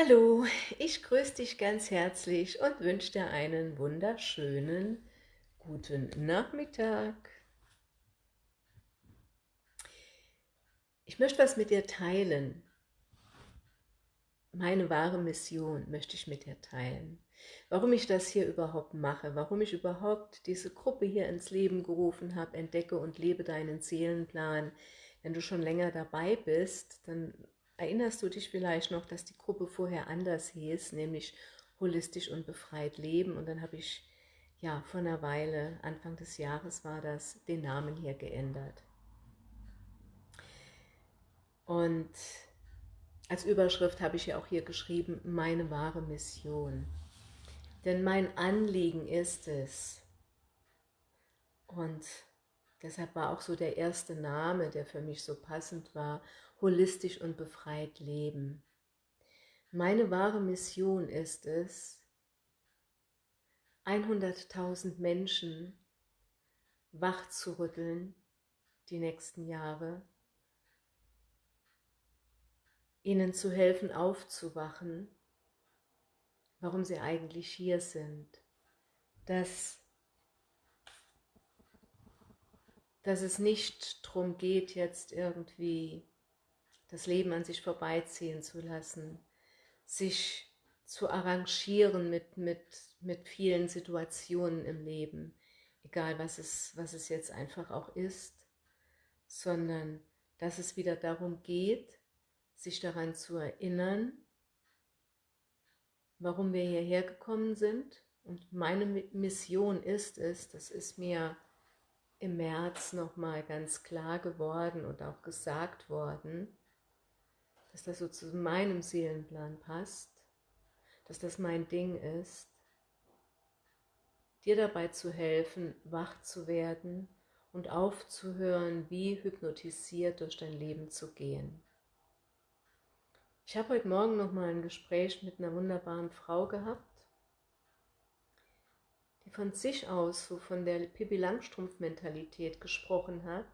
Hallo, ich grüße dich ganz herzlich und wünsche dir einen wunderschönen guten Nachmittag. Ich möchte was mit dir teilen. Meine wahre Mission möchte ich mit dir teilen. Warum ich das hier überhaupt mache, warum ich überhaupt diese Gruppe hier ins Leben gerufen habe, entdecke und lebe deinen Seelenplan. Wenn du schon länger dabei bist, dann erinnerst du dich vielleicht noch, dass die Gruppe vorher anders hieß, nämlich holistisch und befreit leben. Und dann habe ich ja vor einer Weile, Anfang des Jahres war das, den Namen hier geändert. Und als Überschrift habe ich ja auch hier geschrieben, meine wahre Mission. Denn mein Anliegen ist es, und deshalb war auch so der erste Name, der für mich so passend war, holistisch und befreit leben. Meine wahre Mission ist es, 100.000 Menschen wach zu rütteln die nächsten Jahre, ihnen zu helfen aufzuwachen, warum sie eigentlich hier sind, dass, dass es nicht darum geht, jetzt irgendwie das Leben an sich vorbeiziehen zu lassen, sich zu arrangieren mit, mit, mit vielen Situationen im Leben, egal was es, was es jetzt einfach auch ist, sondern dass es wieder darum geht, sich daran zu erinnern, warum wir hierher gekommen sind. Und meine Mission ist es, das ist mir im März nochmal ganz klar geworden und auch gesagt worden, dass das so zu meinem Seelenplan passt, dass das mein Ding ist, dir dabei zu helfen, wach zu werden und aufzuhören, wie hypnotisiert durch dein Leben zu gehen. Ich habe heute Morgen noch mal ein Gespräch mit einer wunderbaren Frau gehabt, die von sich aus so von der Pippi Langstrumpf-Mentalität gesprochen hat,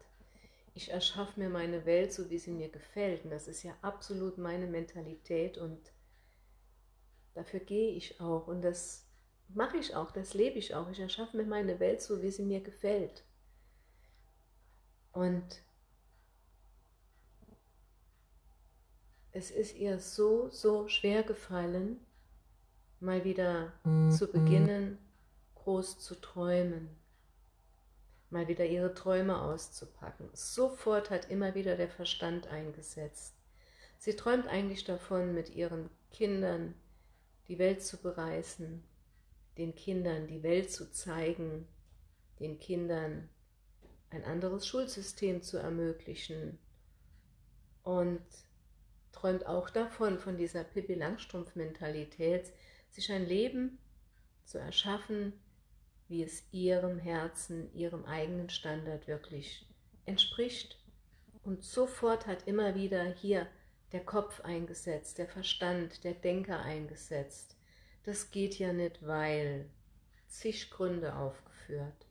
ich erschaffe mir meine Welt so, wie sie mir gefällt. Und das ist ja absolut meine Mentalität und dafür gehe ich auch. Und das mache ich auch, das lebe ich auch. Ich erschaffe mir meine Welt so, wie sie mir gefällt. Und es ist ihr so, so schwer gefallen, mal wieder zu beginnen, groß zu träumen mal wieder ihre Träume auszupacken. Sofort hat immer wieder der Verstand eingesetzt. Sie träumt eigentlich davon, mit ihren Kindern die Welt zu bereisen, den Kindern die Welt zu zeigen, den Kindern ein anderes Schulsystem zu ermöglichen und träumt auch davon, von dieser Pippi Langstrumpf-Mentalität, sich ein Leben zu erschaffen, wie es ihrem Herzen, ihrem eigenen Standard wirklich entspricht. Und sofort hat immer wieder hier der Kopf eingesetzt, der Verstand, der Denker eingesetzt. Das geht ja nicht, weil zig Gründe aufgeführt.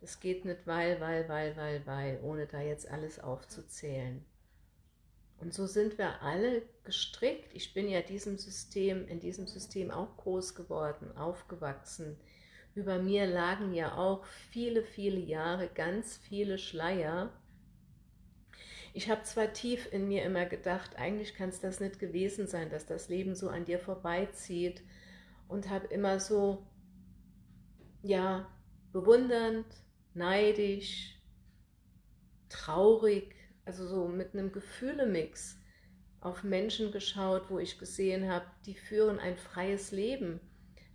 Das geht nicht, weil, weil, weil, weil, weil, ohne da jetzt alles aufzuzählen. Und so sind wir alle gestrickt. Ich bin ja diesem System, in diesem System auch groß geworden, aufgewachsen, über mir lagen ja auch viele, viele Jahre ganz viele Schleier. Ich habe zwar tief in mir immer gedacht, eigentlich kann es das nicht gewesen sein, dass das Leben so an dir vorbeizieht und habe immer so, ja, bewundernd, neidisch, traurig, also so mit einem Gefühlemix auf Menschen geschaut, wo ich gesehen habe, die führen ein freies Leben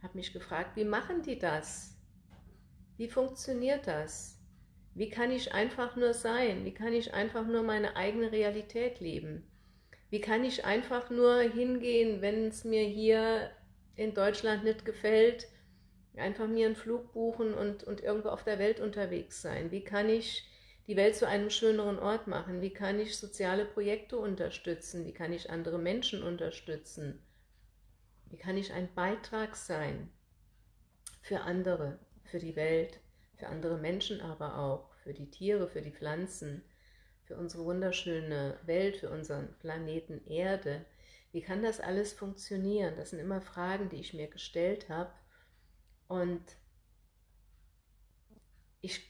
habe mich gefragt, wie machen die das? Wie funktioniert das? Wie kann ich einfach nur sein? Wie kann ich einfach nur meine eigene Realität leben? Wie kann ich einfach nur hingehen, wenn es mir hier in Deutschland nicht gefällt, einfach mir einen Flug buchen und, und irgendwo auf der Welt unterwegs sein? Wie kann ich die Welt zu einem schöneren Ort machen? Wie kann ich soziale Projekte unterstützen? Wie kann ich andere Menschen unterstützen? Wie kann ich ein Beitrag sein für andere, für die Welt, für andere Menschen aber auch, für die Tiere, für die Pflanzen, für unsere wunderschöne Welt, für unseren Planeten Erde. Wie kann das alles funktionieren? Das sind immer Fragen, die ich mir gestellt habe. Und ich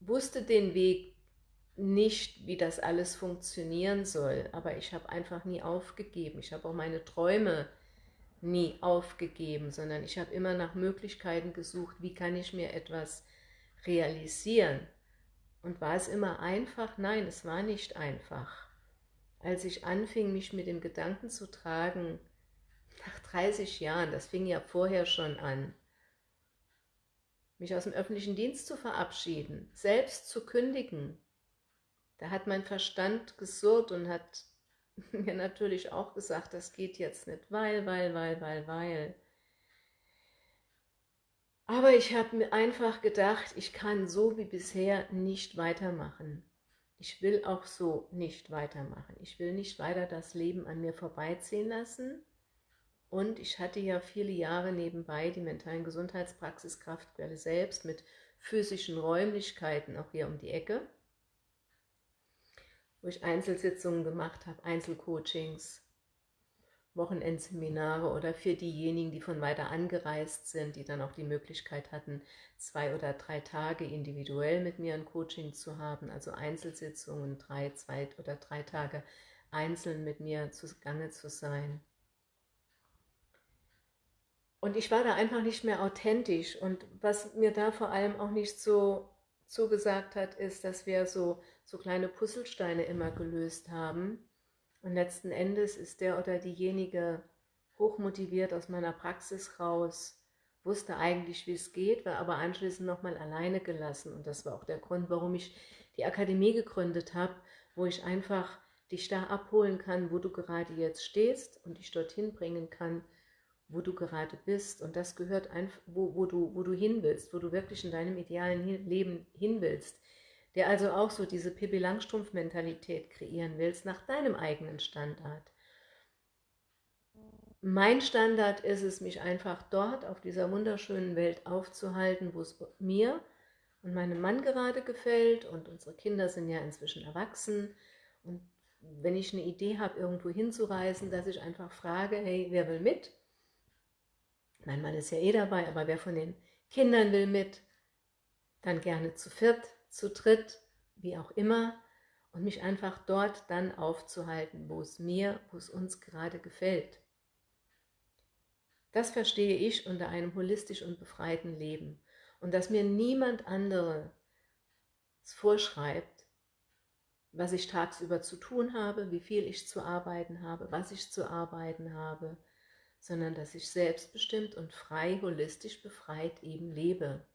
wusste den Weg nicht, wie das alles funktionieren soll, aber ich habe einfach nie aufgegeben. Ich habe auch meine Träume nie aufgegeben, sondern ich habe immer nach Möglichkeiten gesucht, wie kann ich mir etwas realisieren. Und war es immer einfach? Nein, es war nicht einfach. Als ich anfing, mich mit dem Gedanken zu tragen, nach 30 Jahren, das fing ja vorher schon an, mich aus dem öffentlichen Dienst zu verabschieden, selbst zu kündigen, da hat mein Verstand gesurrt und hat mir natürlich auch gesagt, das geht jetzt nicht, weil, weil, weil, weil, weil. Aber ich habe mir einfach gedacht, ich kann so wie bisher nicht weitermachen. Ich will auch so nicht weitermachen. Ich will nicht weiter das Leben an mir vorbeiziehen lassen. Und ich hatte ja viele Jahre nebenbei die mentalen Gesundheitspraxis Kraftquelle selbst mit physischen Räumlichkeiten auch hier um die Ecke wo ich Einzelsitzungen gemacht habe, Einzelcoachings, Wochenendseminare oder für diejenigen, die von weiter angereist sind, die dann auch die Möglichkeit hatten, zwei oder drei Tage individuell mit mir ein Coaching zu haben, also Einzelsitzungen, drei, zwei oder drei Tage einzeln mit mir zugange zu sein. Und ich war da einfach nicht mehr authentisch und was mir da vor allem auch nicht so zugesagt hat, ist, dass wir so so kleine Puzzlesteine immer gelöst haben. Und letzten Endes ist der oder diejenige hochmotiviert aus meiner Praxis raus, wusste eigentlich, wie es geht, war aber anschließend nochmal alleine gelassen. Und das war auch der Grund, warum ich die Akademie gegründet habe, wo ich einfach dich da abholen kann, wo du gerade jetzt stehst und dich dorthin bringen kann, wo du gerade bist. Und das gehört einfach, wo, wo, du, wo du hin willst, wo du wirklich in deinem idealen Leben hin willst der also auch so diese Pippi Langstrumpf-Mentalität kreieren willst, nach deinem eigenen Standard. Mein Standard ist es, mich einfach dort auf dieser wunderschönen Welt aufzuhalten, wo es mir und meinem Mann gerade gefällt und unsere Kinder sind ja inzwischen erwachsen und wenn ich eine Idee habe, irgendwo hinzureisen, dass ich einfach frage, hey, wer will mit? Mein Mann ist ja eh dabei, aber wer von den Kindern will mit? Dann gerne zu viert, zu dritt, wie auch immer, und mich einfach dort dann aufzuhalten, wo es mir, wo es uns gerade gefällt. Das verstehe ich unter einem holistisch und befreiten Leben. Und dass mir niemand anderes vorschreibt, was ich tagsüber zu tun habe, wie viel ich zu arbeiten habe, was ich zu arbeiten habe, sondern dass ich selbstbestimmt und frei, holistisch befreit eben lebe.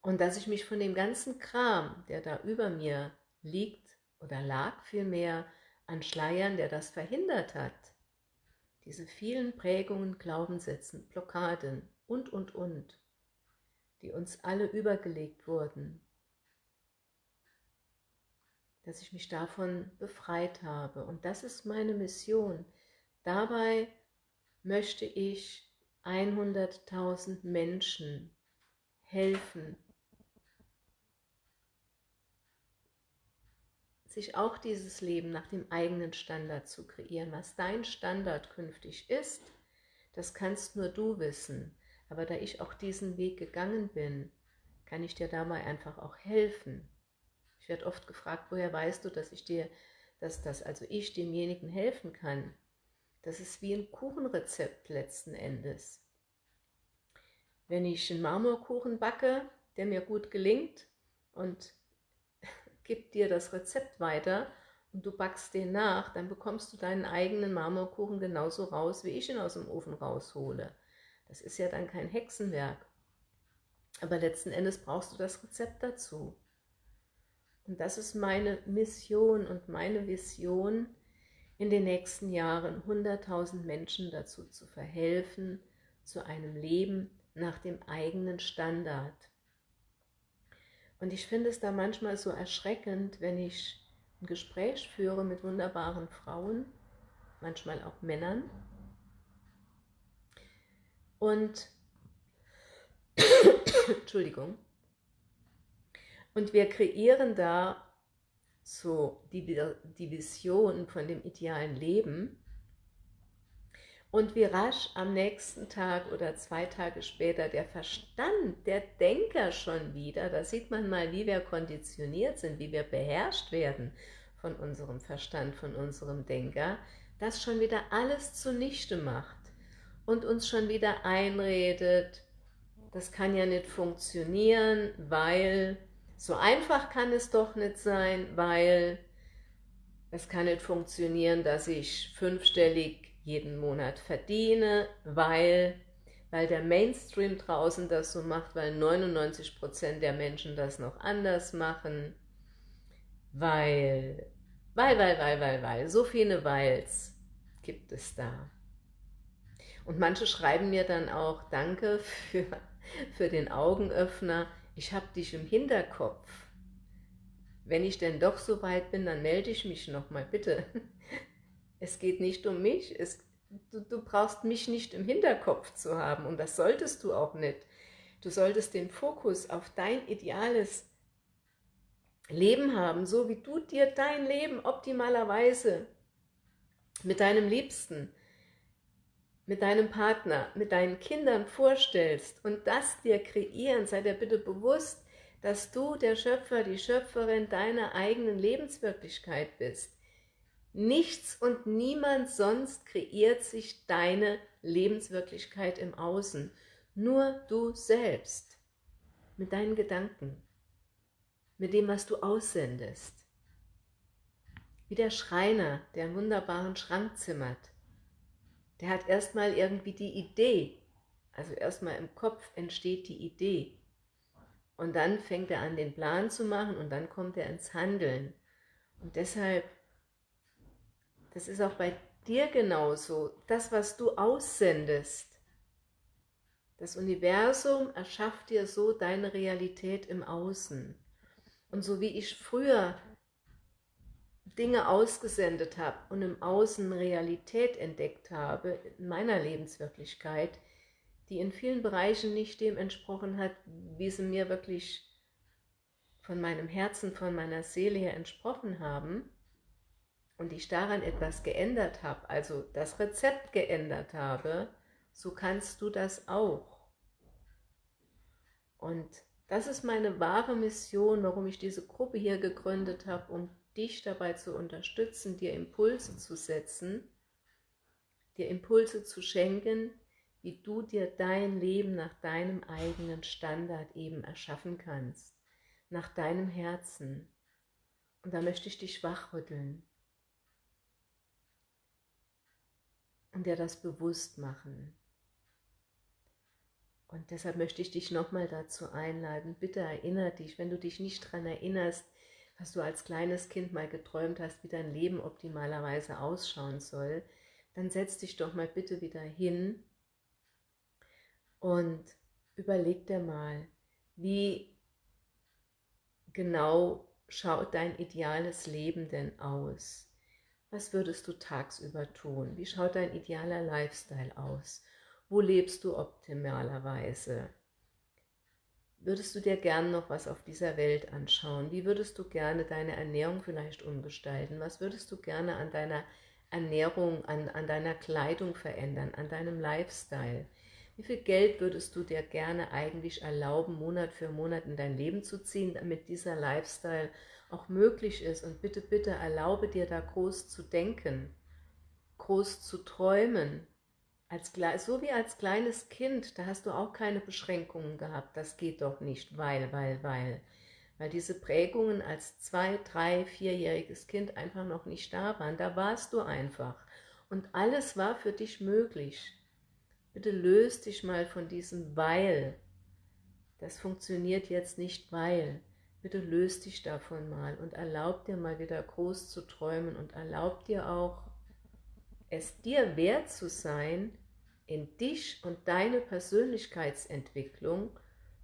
Und dass ich mich von dem ganzen Kram, der da über mir liegt oder lag vielmehr, an Schleiern, der das verhindert hat, diese vielen Prägungen, Glaubenssätzen, Blockaden und, und, und, die uns alle übergelegt wurden, dass ich mich davon befreit habe. Und das ist meine Mission. Dabei möchte ich 100.000 Menschen helfen, sich auch dieses Leben nach dem eigenen Standard zu kreieren. Was dein Standard künftig ist, das kannst nur du wissen. Aber da ich auch diesen Weg gegangen bin, kann ich dir dabei einfach auch helfen. Ich werde oft gefragt, woher weißt du, dass ich dir, dass das, also ich demjenigen helfen kann. Das ist wie ein Kuchenrezept letzten Endes. Wenn ich einen Marmorkuchen backe, der mir gut gelingt und gibt dir das Rezept weiter und du backst den nach, dann bekommst du deinen eigenen Marmorkuchen genauso raus, wie ich ihn aus dem Ofen raushole. Das ist ja dann kein Hexenwerk. Aber letzten Endes brauchst du das Rezept dazu. Und das ist meine Mission und meine Vision, in den nächsten Jahren 100.000 Menschen dazu zu verhelfen, zu einem Leben nach dem eigenen Standard. Und ich finde es da manchmal so erschreckend, wenn ich ein Gespräch führe mit wunderbaren Frauen, manchmal auch Männern. Und, Entschuldigung, und wir kreieren da so die, die Vision von dem idealen Leben und wie rasch am nächsten Tag oder zwei Tage später der Verstand, der Denker schon wieder, da sieht man mal, wie wir konditioniert sind, wie wir beherrscht werden von unserem Verstand, von unserem Denker, das schon wieder alles zunichte macht und uns schon wieder einredet, das kann ja nicht funktionieren, weil so einfach kann es doch nicht sein, weil es kann nicht funktionieren, dass ich fünfstellig jeden Monat verdiene, weil, weil der Mainstream draußen das so macht, weil 99% der Menschen das noch anders machen, weil, weil, weil, weil, weil, weil, so viele Weils gibt es da. Und manche schreiben mir dann auch, danke für, für den Augenöffner, ich habe dich im Hinterkopf. Wenn ich denn doch so weit bin, dann melde ich mich nochmal, bitte. Es geht nicht um mich, es, du, du brauchst mich nicht im Hinterkopf zu haben und das solltest du auch nicht. Du solltest den Fokus auf dein ideales Leben haben, so wie du dir dein Leben optimalerweise mit deinem Liebsten, mit deinem Partner, mit deinen Kindern vorstellst und das dir kreieren, sei dir bitte bewusst, dass du der Schöpfer, die Schöpferin deiner eigenen Lebenswirklichkeit bist. Nichts und niemand sonst kreiert sich deine Lebenswirklichkeit im Außen. Nur du selbst. Mit deinen Gedanken. Mit dem, was du aussendest. Wie der Schreiner, der einen wunderbaren Schrank zimmert. Der hat erstmal irgendwie die Idee. Also erstmal im Kopf entsteht die Idee. Und dann fängt er an, den Plan zu machen und dann kommt er ins Handeln. Und deshalb das ist auch bei dir genauso. Das, was du aussendest, das Universum erschafft dir so deine Realität im Außen. Und so wie ich früher Dinge ausgesendet habe und im Außen Realität entdeckt habe, in meiner Lebenswirklichkeit, die in vielen Bereichen nicht dem entsprochen hat, wie sie mir wirklich von meinem Herzen, von meiner Seele her entsprochen haben, und ich daran etwas geändert habe, also das Rezept geändert habe, so kannst du das auch. Und das ist meine wahre Mission, warum ich diese Gruppe hier gegründet habe, um dich dabei zu unterstützen, dir Impulse zu setzen, dir Impulse zu schenken, wie du dir dein Leben nach deinem eigenen Standard eben erschaffen kannst, nach deinem Herzen. Und da möchte ich dich wachrütteln. Und dir das bewusst machen. Und deshalb möchte ich dich nochmal dazu einladen, bitte erinnere dich, wenn du dich nicht daran erinnerst, was du als kleines Kind mal geträumt hast, wie dein Leben optimalerweise ausschauen soll, dann setz dich doch mal bitte wieder hin und überleg dir mal, wie genau schaut dein ideales Leben denn aus? Was würdest du tagsüber tun? Wie schaut dein idealer Lifestyle aus? Wo lebst du optimalerweise? Würdest du dir gern noch was auf dieser Welt anschauen? Wie würdest du gerne deine Ernährung vielleicht umgestalten? Was würdest du gerne an deiner Ernährung, an, an deiner Kleidung verändern, an deinem Lifestyle? Wie viel Geld würdest du dir gerne eigentlich erlauben, Monat für Monat in dein Leben zu ziehen, damit dieser Lifestyle auch möglich ist. Und bitte, bitte erlaube dir da groß zu denken, groß zu träumen. Als, so wie als kleines Kind, da hast du auch keine Beschränkungen gehabt. Das geht doch nicht, weil, weil, weil. Weil diese Prägungen als zwei, drei, vierjähriges Kind einfach noch nicht da waren. Da warst du einfach. Und alles war für dich möglich. Bitte löst dich mal von diesem Weil. Das funktioniert jetzt nicht, weil. Bitte löst dich davon mal und erlaub dir mal wieder groß zu träumen und erlaub dir auch, es dir wert zu sein, in dich und deine Persönlichkeitsentwicklung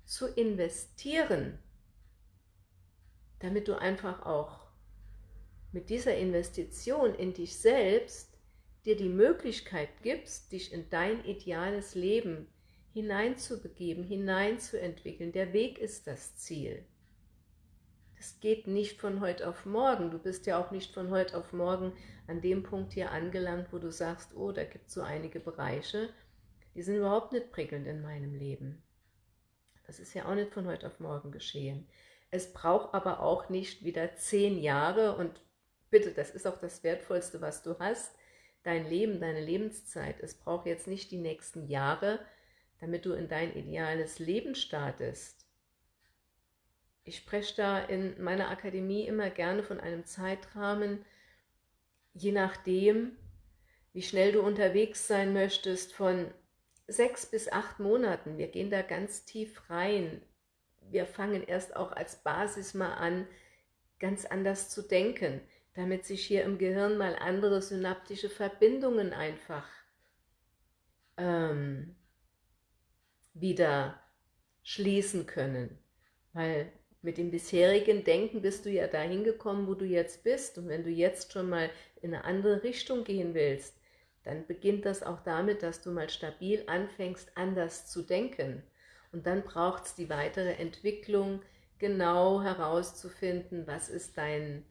zu investieren, damit du einfach auch mit dieser Investition in dich selbst dir die Möglichkeit gibst, dich in dein ideales Leben hineinzubegeben, hineinzuentwickeln. Der Weg ist das Ziel. Es geht nicht von heute auf morgen. Du bist ja auch nicht von heute auf morgen an dem Punkt hier angelangt, wo du sagst, oh, da gibt es so einige Bereiche, die sind überhaupt nicht prickelnd in meinem Leben. Das ist ja auch nicht von heute auf morgen geschehen. Es braucht aber auch nicht wieder zehn Jahre und bitte, das ist auch das Wertvollste, was du hast, dein Leben, deine Lebenszeit. Es braucht jetzt nicht die nächsten Jahre, damit du in dein ideales Leben startest. Ich spreche da in meiner Akademie immer gerne von einem Zeitrahmen, je nachdem, wie schnell du unterwegs sein möchtest, von sechs bis acht Monaten. Wir gehen da ganz tief rein. Wir fangen erst auch als Basis mal an, ganz anders zu denken, damit sich hier im Gehirn mal andere synaptische Verbindungen einfach ähm, wieder schließen können. Weil mit dem bisherigen Denken bist du ja dahin gekommen, wo du jetzt bist. Und wenn du jetzt schon mal in eine andere Richtung gehen willst, dann beginnt das auch damit, dass du mal stabil anfängst, anders zu denken. Und dann braucht es die weitere Entwicklung, genau herauszufinden, was ist dein,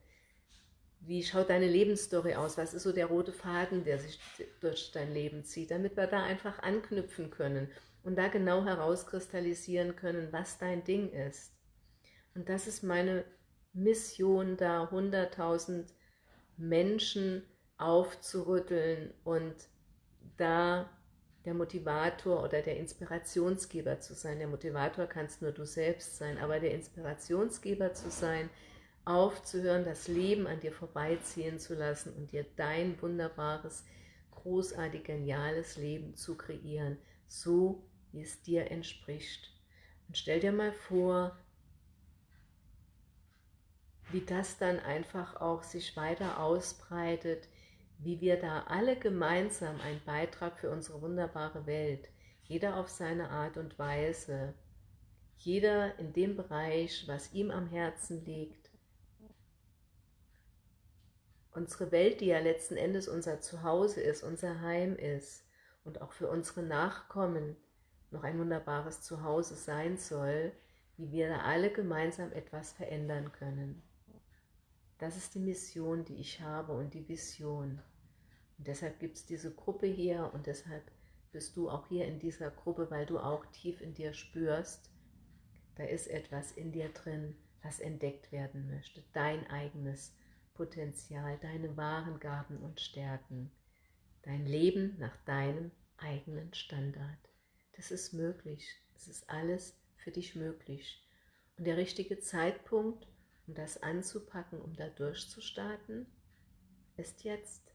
wie schaut deine Lebensstory aus, was ist so der rote Faden, der sich durch dein Leben zieht, damit wir da einfach anknüpfen können und da genau herauskristallisieren können, was dein Ding ist. Und das ist meine Mission, da 100.000 Menschen aufzurütteln und da der Motivator oder der Inspirationsgeber zu sein. Der Motivator kannst nur du selbst sein, aber der Inspirationsgeber zu sein, aufzuhören, das Leben an dir vorbeiziehen zu lassen und dir dein wunderbares, großartig, geniales Leben zu kreieren, so wie es dir entspricht. Und stell dir mal vor, wie das dann einfach auch sich weiter ausbreitet, wie wir da alle gemeinsam einen Beitrag für unsere wunderbare Welt, jeder auf seine Art und Weise, jeder in dem Bereich, was ihm am Herzen liegt. Unsere Welt, die ja letzten Endes unser Zuhause ist, unser Heim ist und auch für unsere Nachkommen noch ein wunderbares Zuhause sein soll, wie wir da alle gemeinsam etwas verändern können. Das ist die Mission, die ich habe und die Vision. Und deshalb gibt es diese Gruppe hier und deshalb bist du auch hier in dieser Gruppe, weil du auch tief in dir spürst, da ist etwas in dir drin, was entdeckt werden möchte. Dein eigenes Potenzial, deine wahren Gaben und Stärken. Dein Leben nach deinem eigenen Standard. Das ist möglich. Es ist alles für dich möglich. Und der richtige Zeitpunkt, um das anzupacken, um da durchzustarten, ist jetzt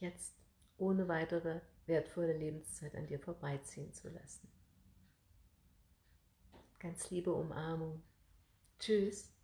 jetzt ohne weitere wertvolle Lebenszeit an dir vorbeiziehen zu lassen. Ganz liebe Umarmung. Tschüss.